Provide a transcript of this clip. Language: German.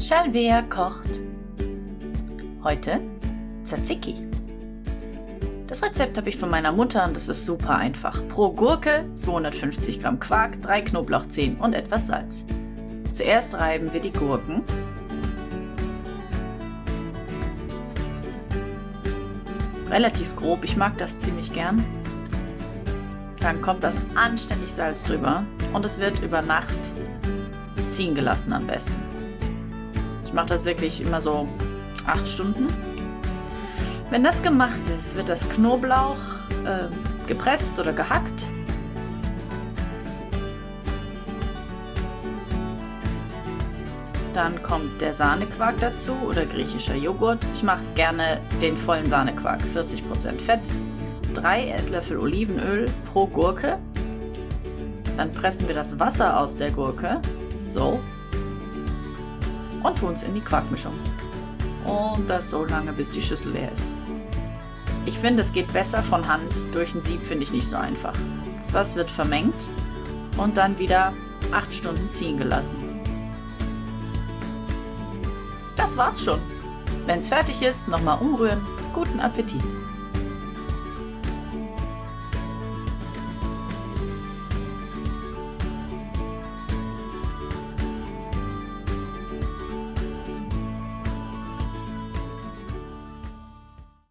Shalvea kocht. Heute Tzatziki. Das Rezept habe ich von meiner Mutter und das ist super einfach. Pro Gurke 250 Gramm Quark, 3 Knoblauchzehen und etwas Salz. Zuerst reiben wir die Gurken. Relativ grob, ich mag das ziemlich gern. Dann kommt das anständig Salz drüber und es wird über Nacht ziehen gelassen am besten. Mache das wirklich immer so 8 Stunden. Wenn das gemacht ist, wird das Knoblauch äh, gepresst oder gehackt. Dann kommt der Sahnequark dazu oder griechischer Joghurt. Ich mache gerne den vollen Sahnequark, 40% Fett. 3 Esslöffel Olivenöl pro Gurke. Dann pressen wir das Wasser aus der Gurke so. Und tun es in die Quarkmischung. Und das so lange, bis die Schüssel leer ist. Ich finde, es geht besser von Hand. Durch ein Sieb finde ich nicht so einfach. Das wird vermengt und dann wieder 8 Stunden ziehen gelassen. Das war's schon. Wenn es fertig ist, nochmal umrühren. Guten Appetit!